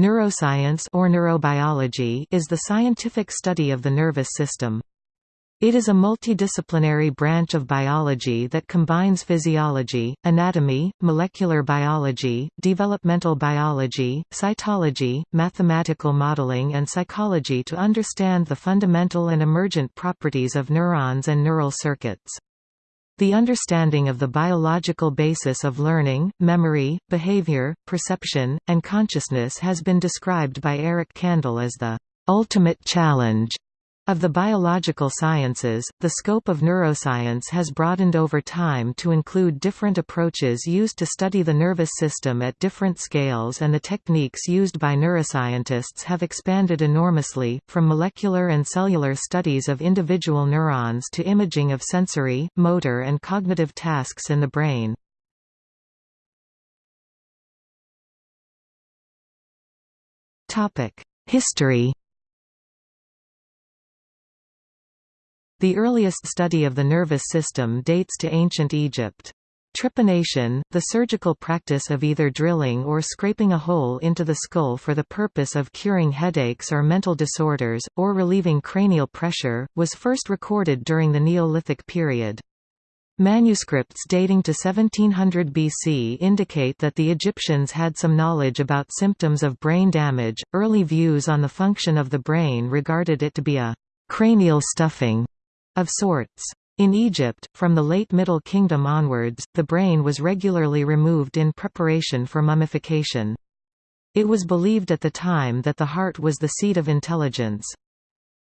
Neuroscience or neurobiology is the scientific study of the nervous system. It is a multidisciplinary branch of biology that combines physiology, anatomy, molecular biology, developmental biology, cytology, mathematical modeling and psychology to understand the fundamental and emergent properties of neurons and neural circuits. The understanding of the biological basis of learning, memory, behavior, perception, and consciousness has been described by Eric Kandel as the ultimate challenge of the biological sciences, the scope of neuroscience has broadened over time to include different approaches used to study the nervous system at different scales and the techniques used by neuroscientists have expanded enormously, from molecular and cellular studies of individual neurons to imaging of sensory, motor and cognitive tasks in the brain. History The earliest study of the nervous system dates to ancient Egypt. Trepanation, the surgical practice of either drilling or scraping a hole into the skull for the purpose of curing headaches or mental disorders, or relieving cranial pressure, was first recorded during the Neolithic period. Manuscripts dating to 1700 BC indicate that the Egyptians had some knowledge about symptoms of brain damage. Early views on the function of the brain regarded it to be a cranial stuffing of sorts. In Egypt, from the late Middle Kingdom onwards, the brain was regularly removed in preparation for mummification. It was believed at the time that the heart was the seat of intelligence.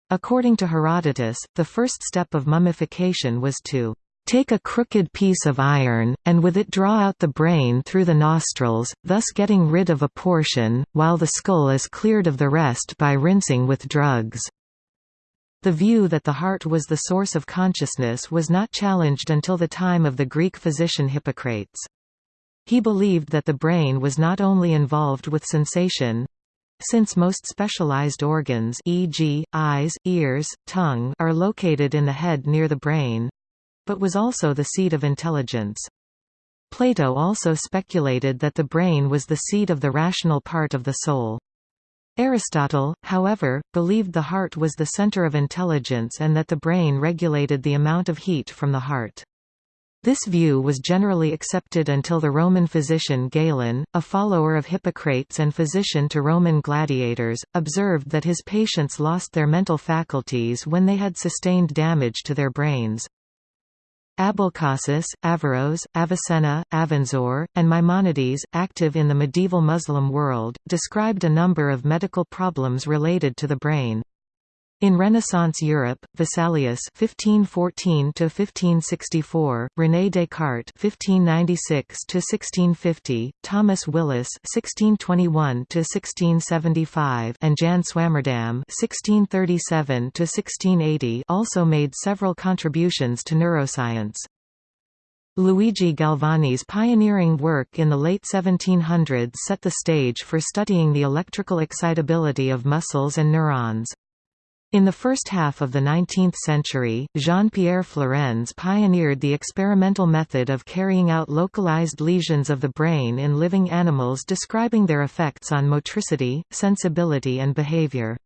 According to Herodotus, the first step of mummification was to take a crooked piece of iron, and with it draw out the brain through the nostrils, thus getting rid of a portion, while the skull is cleared of the rest by rinsing with drugs. The view that the heart was the source of consciousness was not challenged until the time of the Greek physician Hippocrates. He believed that the brain was not only involved with sensation, since most specialized organs e.g., eyes, ears, tongue are located in the head near the brain, but was also the seat of intelligence. Plato also speculated that the brain was the seat of the rational part of the soul. Aristotle, however, believed the heart was the center of intelligence and that the brain regulated the amount of heat from the heart. This view was generally accepted until the Roman physician Galen, a follower of Hippocrates and physician to Roman gladiators, observed that his patients lost their mental faculties when they had sustained damage to their brains. Abulcasis, Averroes, Avicenna, Avenzoar, and Maimonides, active in the medieval Muslim world, described a number of medical problems related to the brain. In Renaissance Europe, Vesalius (1514–1564), René Descartes (1596–1650), Thomas Willis (1621–1675), and Jan Swammerdam (1637–1680) also made several contributions to neuroscience. Luigi Galvani's pioneering work in the late 1700s set the stage for studying the electrical excitability of muscles and neurons. In the first half of the 19th century, Jean-Pierre Flourens pioneered the experimental method of carrying out localized lesions of the brain in living animals describing their effects on motricity, sensibility and behavior.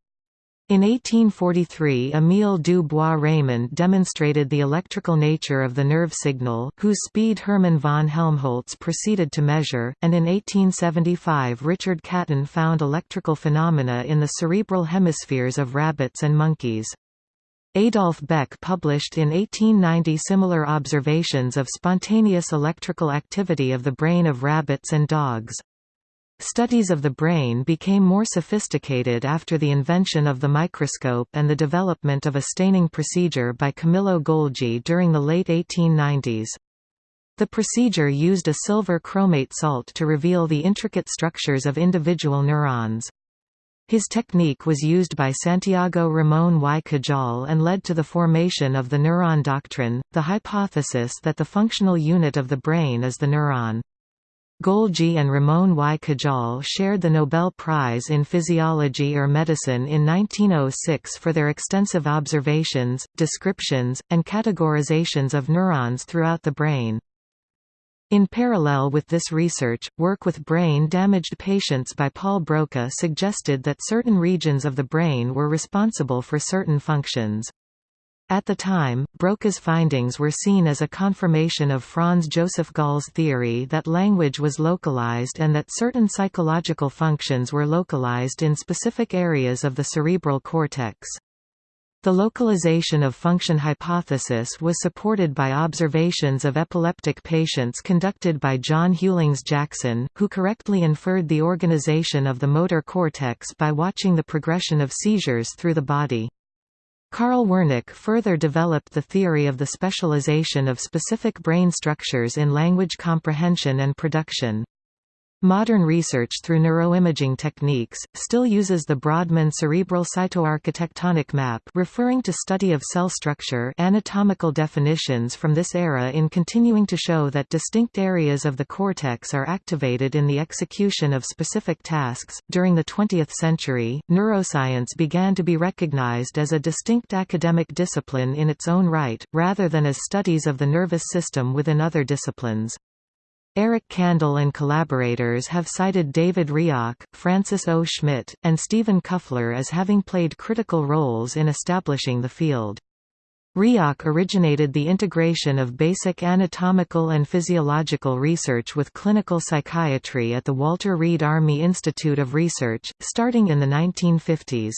In 1843 Émile du Bois-Reymond demonstrated the electrical nature of the nerve signal, whose speed Hermann von Helmholtz proceeded to measure, and in 1875 Richard Caton found electrical phenomena in the cerebral hemispheres of rabbits and monkeys. Adolf Beck published in 1890 similar observations of spontaneous electrical activity of the brain of rabbits and dogs. Studies of the brain became more sophisticated after the invention of the microscope and the development of a staining procedure by Camillo Golgi during the late 1890s. The procedure used a silver chromate salt to reveal the intricate structures of individual neurons. His technique was used by Santiago Ramón y Cajal and led to the formation of the neuron doctrine, the hypothesis that the functional unit of the brain is the neuron. Golgi and Ramón y Cajal shared the Nobel Prize in Physiology or Medicine in 1906 for their extensive observations, descriptions, and categorizations of neurons throughout the brain. In parallel with this research, work with brain-damaged patients by Paul Broca suggested that certain regions of the brain were responsible for certain functions. At the time, Broca's findings were seen as a confirmation of Franz Joseph Gall's theory that language was localized and that certain psychological functions were localized in specific areas of the cerebral cortex. The localization of function hypothesis was supported by observations of epileptic patients conducted by John Hughlings Jackson, who correctly inferred the organization of the motor cortex by watching the progression of seizures through the body. Carl Wernicke further developed the theory of the specialization of specific brain structures in language comprehension and production. Modern research through neuroimaging techniques, still uses the Brodmann cerebral cytoarchitectonic map referring to study of cell structure anatomical definitions from this era in continuing to show that distinct areas of the cortex are activated in the execution of specific tasks. During the 20th century, neuroscience began to be recognized as a distinct academic discipline in its own right, rather than as studies of the nervous system within other disciplines. Eric Kandel and collaborators have cited David Rioch, Francis O. Schmitt, and Stephen Kuffler as having played critical roles in establishing the field. Rioch originated the integration of basic anatomical and physiological research with clinical psychiatry at the Walter Reed Army Institute of Research, starting in the 1950s.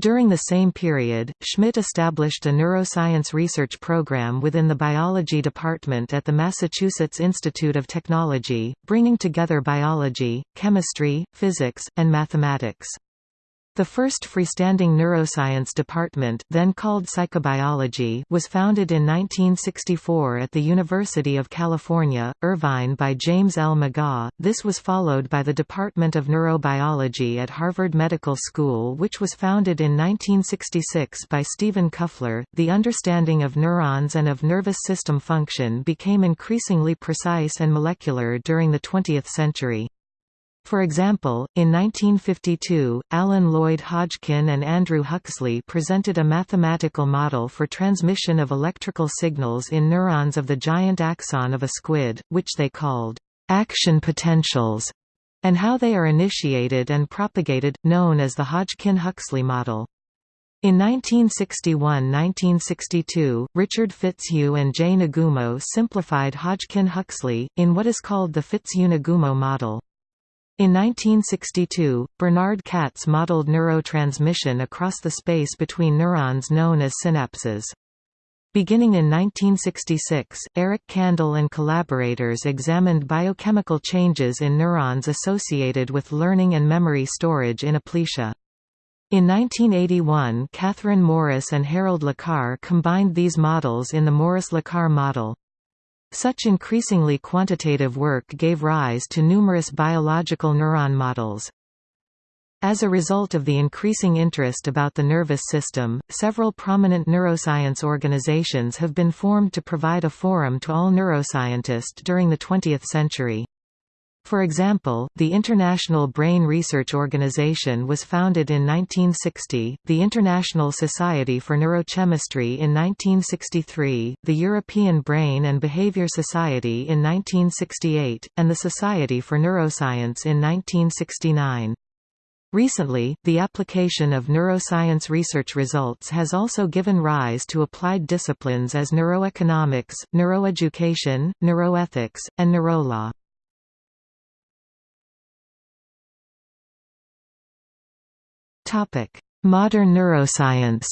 During the same period, Schmitt established a neuroscience research program within the biology department at the Massachusetts Institute of Technology, bringing together biology, chemistry, physics, and mathematics. The first freestanding neuroscience department then called psychobiology was founded in 1964 at the University of California, Irvine by James L. McGaugh. This was followed by the Department of Neurobiology at Harvard Medical School which was founded in 1966 by Stephen Kuffler. The understanding of neurons and of nervous system function became increasingly precise and molecular during the 20th century. For example, in 1952, Alan Lloyd Hodgkin and Andrew Huxley presented a mathematical model for transmission of electrical signals in neurons of the giant axon of a squid, which they called action potentials, and how they are initiated and propagated, known as the Hodgkin-Huxley model. In 1961–1962, Richard Fitzhugh and Jay Nagumo simplified Hodgkin-Huxley, in what is called the Fitzhugh-Nagumo model. In 1962, Bernard Katz modeled neurotransmission across the space between neurons known as synapses. Beginning in 1966, Eric Kandel and collaborators examined biochemical changes in neurons associated with learning and memory storage in aplysia. In 1981 Catherine Morris and Harold LeCar combined these models in the Morris-LeCar model. Such increasingly quantitative work gave rise to numerous biological neuron models. As a result of the increasing interest about the nervous system, several prominent neuroscience organizations have been formed to provide a forum to all neuroscientists during the 20th century. For example, the International Brain Research Organization was founded in 1960, the International Society for Neurochemistry in 1963, the European Brain and Behavior Society in 1968, and the Society for Neuroscience in 1969. Recently, the application of neuroscience research results has also given rise to applied disciplines as neuroeconomics, neuroeducation, neuroethics, and neurolaw. Modern neuroscience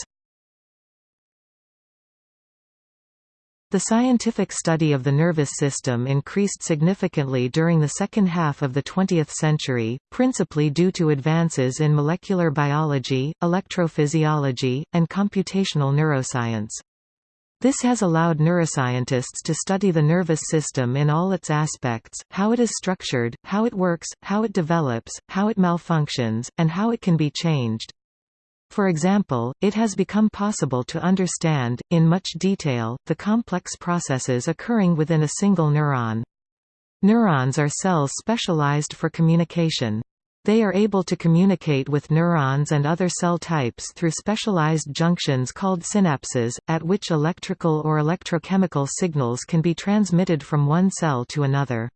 The scientific study of the nervous system increased significantly during the second half of the 20th century, principally due to advances in molecular biology, electrophysiology, and computational neuroscience. This has allowed neuroscientists to study the nervous system in all its aspects, how it is structured, how it works, how it develops, how it malfunctions, and how it can be changed. For example, it has become possible to understand, in much detail, the complex processes occurring within a single neuron. Neurons are cells specialized for communication. They are able to communicate with neurons and other cell types through specialized junctions called synapses, at which electrical or electrochemical signals can be transmitted from one cell to another.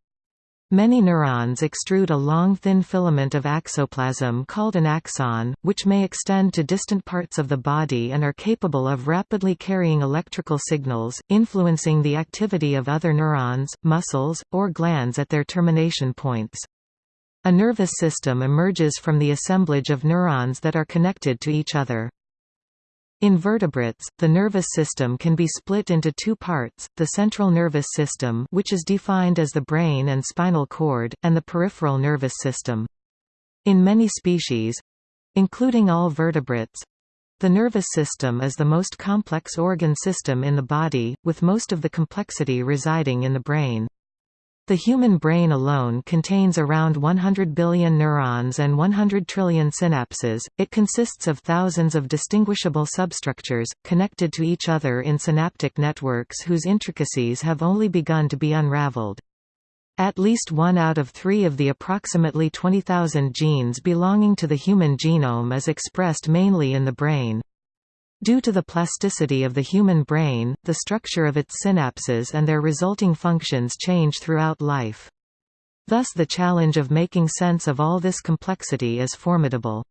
Many neurons extrude a long thin filament of axoplasm called an axon, which may extend to distant parts of the body and are capable of rapidly carrying electrical signals, influencing the activity of other neurons, muscles, or glands at their termination points. A nervous system emerges from the assemblage of neurons that are connected to each other. In vertebrates, the nervous system can be split into two parts, the central nervous system which is defined as the brain and spinal cord, and the peripheral nervous system. In many species—including all vertebrates—the nervous system is the most complex organ system in the body, with most of the complexity residing in the brain. The human brain alone contains around 100 billion neurons and 100 trillion synapses. It consists of thousands of distinguishable substructures, connected to each other in synaptic networks whose intricacies have only begun to be unraveled. At least one out of three of the approximately 20,000 genes belonging to the human genome is expressed mainly in the brain. Due to the plasticity of the human brain, the structure of its synapses and their resulting functions change throughout life. Thus the challenge of making sense of all this complexity is formidable.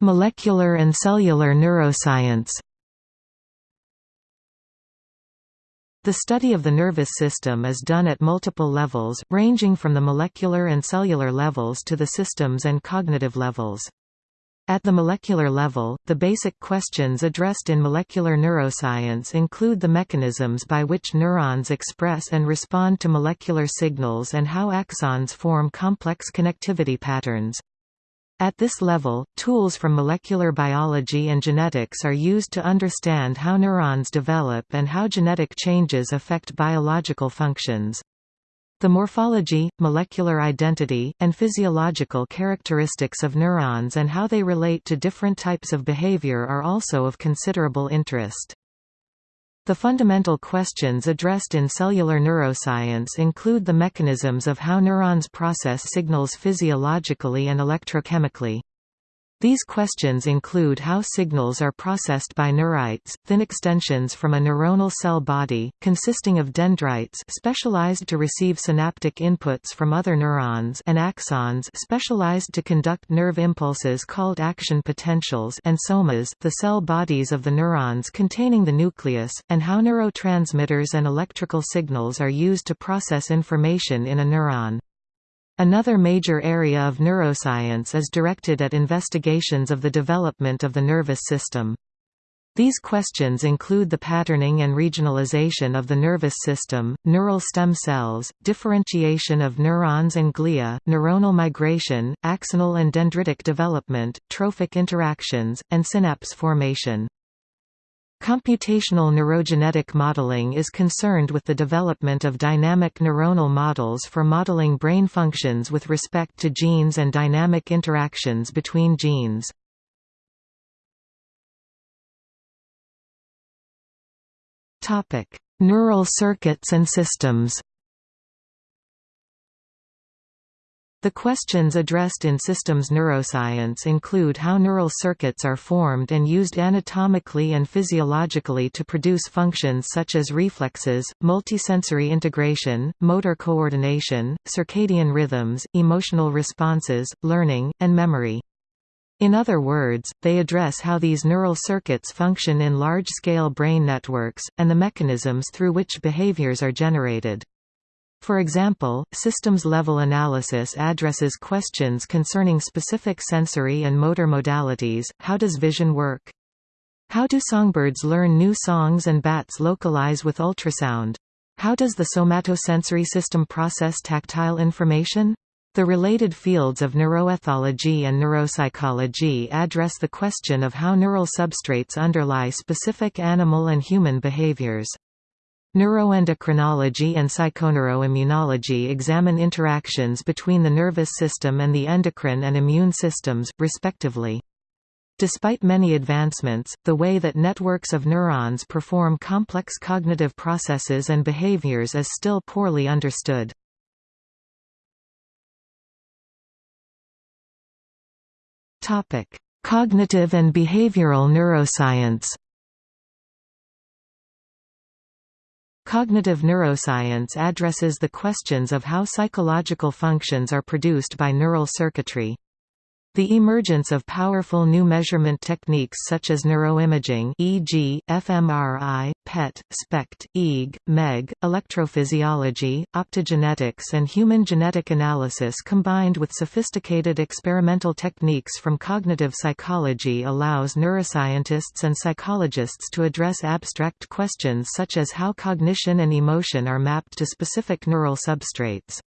Molecular and cellular neuroscience The study of the nervous system is done at multiple levels, ranging from the molecular and cellular levels to the systems and cognitive levels. At the molecular level, the basic questions addressed in molecular neuroscience include the mechanisms by which neurons express and respond to molecular signals and how axons form complex connectivity patterns. At this level, tools from molecular biology and genetics are used to understand how neurons develop and how genetic changes affect biological functions. The morphology, molecular identity, and physiological characteristics of neurons and how they relate to different types of behavior are also of considerable interest. The fundamental questions addressed in cellular neuroscience include the mechanisms of how neurons process signals physiologically and electrochemically. These questions include how signals are processed by neurites, thin extensions from a neuronal cell body, consisting of dendrites specialized to receive synaptic inputs from other neurons and axons specialized to conduct nerve impulses called action potentials and somas the cell bodies of the neurons containing the nucleus, and how neurotransmitters and electrical signals are used to process information in a neuron. Another major area of neuroscience is directed at investigations of the development of the nervous system. These questions include the patterning and regionalization of the nervous system, neural stem cells, differentiation of neurons and glia, neuronal migration, axonal and dendritic development, trophic interactions, and synapse formation. Computational neurogenetic modeling is concerned with the development of dynamic neuronal models for modeling brain functions with respect to genes and dynamic interactions between genes. Neural circuits and systems The questions addressed in systems neuroscience include how neural circuits are formed and used anatomically and physiologically to produce functions such as reflexes, multisensory integration, motor coordination, circadian rhythms, emotional responses, learning, and memory. In other words, they address how these neural circuits function in large-scale brain networks, and the mechanisms through which behaviors are generated. For example, systems-level analysis addresses questions concerning specific sensory and motor modalities, how does vision work? How do songbirds learn new songs and bats localize with ultrasound? How does the somatosensory system process tactile information? The related fields of neuroethology and neuropsychology address the question of how neural substrates underlie specific animal and human behaviors. Neuroendocrinology and psychoneuroimmunology examine interactions between the nervous system and the endocrine and immune systems, respectively. Despite many advancements, the way that networks of neurons perform complex cognitive processes and behaviors is still poorly understood. Cognitive and behavioral neuroscience Cognitive neuroscience addresses the questions of how psychological functions are produced by neural circuitry. The emergence of powerful new measurement techniques such as neuroimaging e.g., fMRI, PET, SPECT, EEG, MEG, electrophysiology, optogenetics and human genetic analysis combined with sophisticated experimental techniques from cognitive psychology allows neuroscientists and psychologists to address abstract questions such as how cognition and emotion are mapped to specific neural substrates.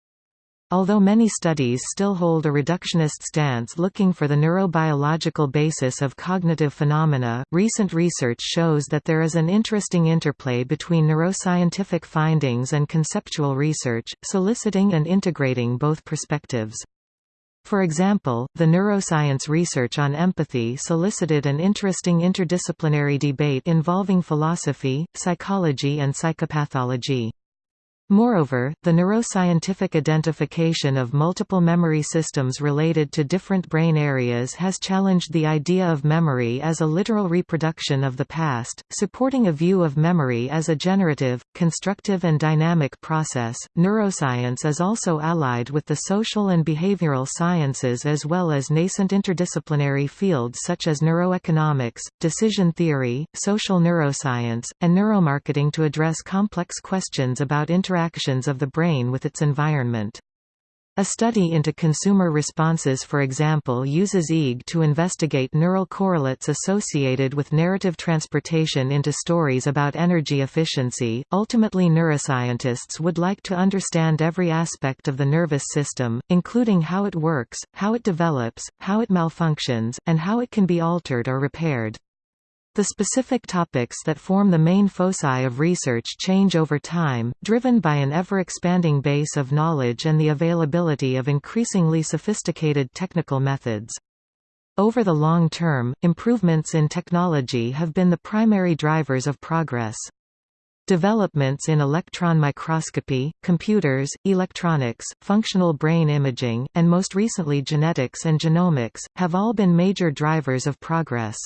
Although many studies still hold a reductionist stance looking for the neurobiological basis of cognitive phenomena, recent research shows that there is an interesting interplay between neuroscientific findings and conceptual research, soliciting and integrating both perspectives. For example, the neuroscience research on empathy solicited an interesting interdisciplinary debate involving philosophy, psychology and psychopathology. Moreover, the neuroscientific identification of multiple memory systems related to different brain areas has challenged the idea of memory as a literal reproduction of the past, supporting a view of memory as a generative, constructive, and dynamic process. Neuroscience is also allied with the social and behavioral sciences as well as nascent interdisciplinary fields such as neuroeconomics, decision theory, social neuroscience, and neuromarketing to address complex questions about interaction interactions of the brain with its environment. A study into consumer responses for example uses EEG to investigate neural correlates associated with narrative transportation into stories about energy efficiency. Ultimately neuroscientists would like to understand every aspect of the nervous system, including how it works, how it develops, how it malfunctions, and how it can be altered or repaired. The specific topics that form the main foci of research change over time, driven by an ever-expanding base of knowledge and the availability of increasingly sophisticated technical methods. Over the long term, improvements in technology have been the primary drivers of progress. Developments in electron microscopy, computers, electronics, functional brain imaging, and most recently genetics and genomics, have all been major drivers of progress.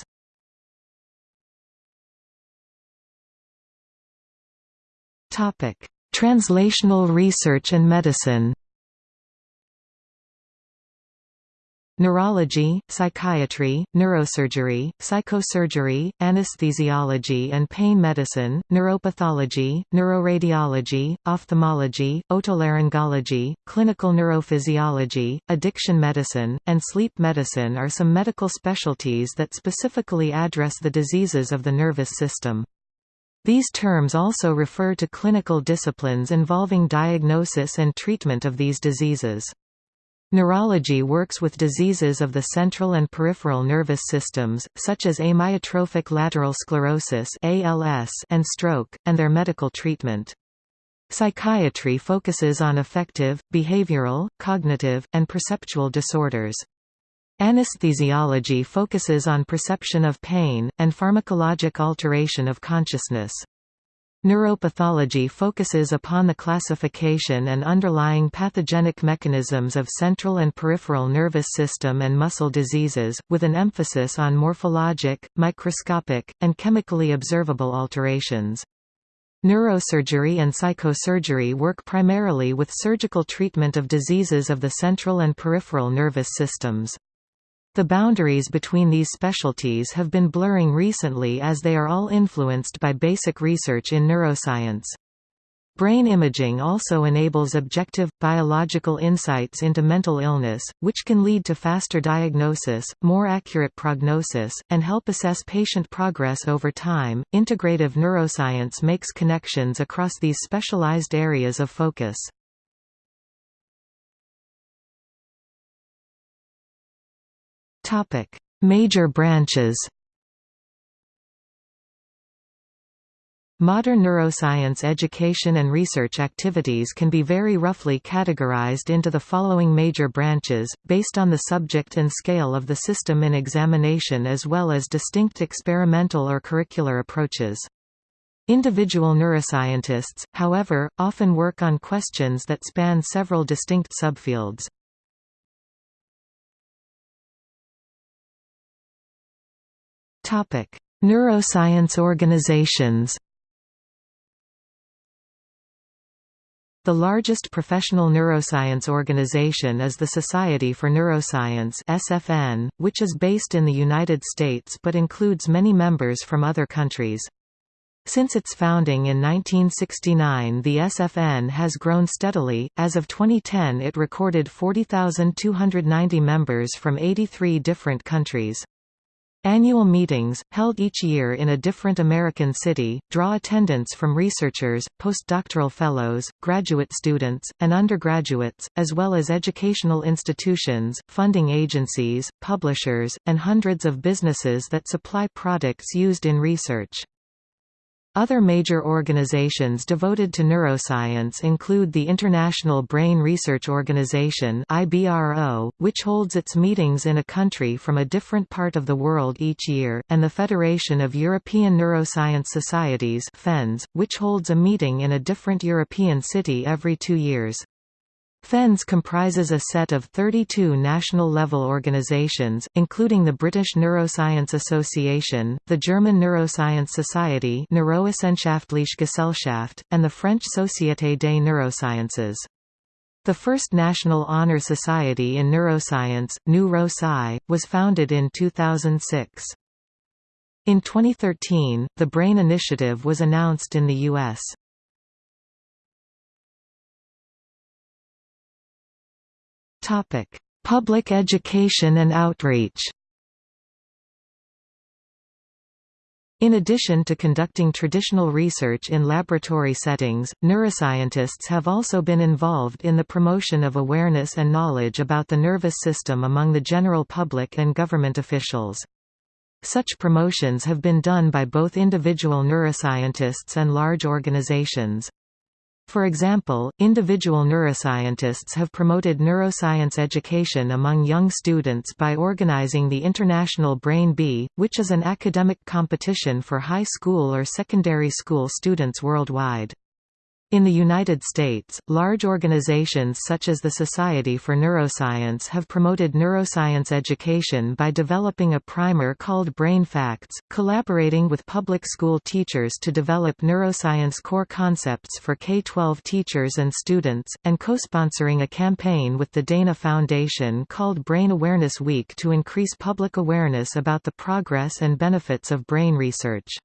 Topic: Translational research and medicine. Neurology, psychiatry, neurosurgery, psychosurgery, anesthesiology and pain medicine, neuropathology, neuroradiology, ophthalmology, otolaryngology, clinical neurophysiology, addiction medicine, and sleep medicine are some medical specialties that specifically address the diseases of the nervous system. These terms also refer to clinical disciplines involving diagnosis and treatment of these diseases. Neurology works with diseases of the central and peripheral nervous systems, such as amyotrophic lateral sclerosis and stroke, and their medical treatment. Psychiatry focuses on affective, behavioral, cognitive, and perceptual disorders. Anesthesiology focuses on perception of pain, and pharmacologic alteration of consciousness. Neuropathology focuses upon the classification and underlying pathogenic mechanisms of central and peripheral nervous system and muscle diseases, with an emphasis on morphologic, microscopic, and chemically observable alterations. Neurosurgery and psychosurgery work primarily with surgical treatment of diseases of the central and peripheral nervous systems. The boundaries between these specialties have been blurring recently as they are all influenced by basic research in neuroscience. Brain imaging also enables objective, biological insights into mental illness, which can lead to faster diagnosis, more accurate prognosis, and help assess patient progress over time. Integrative neuroscience makes connections across these specialized areas of focus. Topic: Major branches. Modern neuroscience education and research activities can be very roughly categorized into the following major branches, based on the subject and scale of the system in examination as well as distinct experimental or curricular approaches. Individual neuroscientists, however, often work on questions that span several distinct subfields. Neuroscience organizations The largest professional neuroscience organization is the Society for Neuroscience (SFN), which is based in the United States but includes many members from other countries. Since its founding in 1969 the SFN has grown steadily, as of 2010 it recorded 40,290 members from 83 different countries. Annual meetings, held each year in a different American city, draw attendance from researchers, postdoctoral fellows, graduate students, and undergraduates, as well as educational institutions, funding agencies, publishers, and hundreds of businesses that supply products used in research. Other major organizations devoted to neuroscience include the International Brain Research Organization which holds its meetings in a country from a different part of the world each year, and the Federation of European Neuroscience Societies which holds a meeting in a different European city every two years. FENS comprises a set of 32 national-level organizations, including the British Neuroscience Association, the German Neuroscience Society Neurowissenschaftliche Gesellschaft, and the French Société des Neurosciences. The first National Honor Society in Neuroscience, NEURO-SCI, was founded in 2006. In 2013, the BRAIN Initiative was announced in the U.S. Topic: Public education and outreach. In addition to conducting traditional research in laboratory settings, neuroscientists have also been involved in the promotion of awareness and knowledge about the nervous system among the general public and government officials. Such promotions have been done by both individual neuroscientists and large organizations. For example, individual neuroscientists have promoted neuroscience education among young students by organizing the International Brain Bee, which is an academic competition for high school or secondary school students worldwide. In the United States, large organizations such as the Society for Neuroscience have promoted neuroscience education by developing a primer called Brain Facts, collaborating with public school teachers to develop neuroscience core concepts for K-12 teachers and students, and co-sponsoring a campaign with the Dana Foundation called Brain Awareness Week to increase public awareness about the progress and benefits of brain research.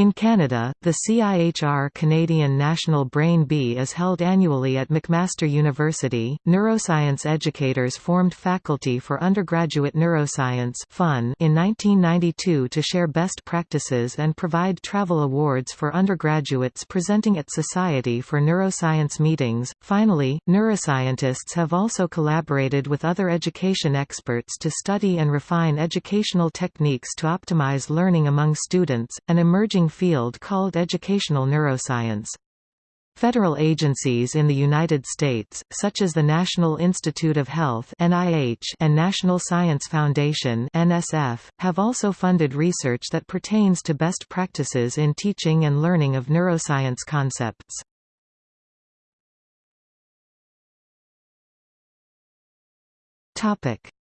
In Canada, the CIHR Canadian National Brain Bee is held annually at McMaster University. Neuroscience educators formed Faculty for Undergraduate Neuroscience (FUN) in 1992 to share best practices and provide travel awards for undergraduates presenting at Society for Neuroscience meetings. Finally, neuroscientists have also collaborated with other education experts to study and refine educational techniques to optimize learning among students, an emerging emerging field called educational neuroscience. Federal agencies in the United States, such as the National Institute of Health and National Science Foundation have also funded research that pertains to best practices in teaching and learning of neuroscience concepts.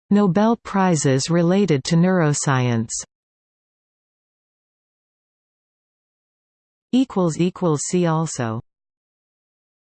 Nobel Prizes related to neuroscience. See also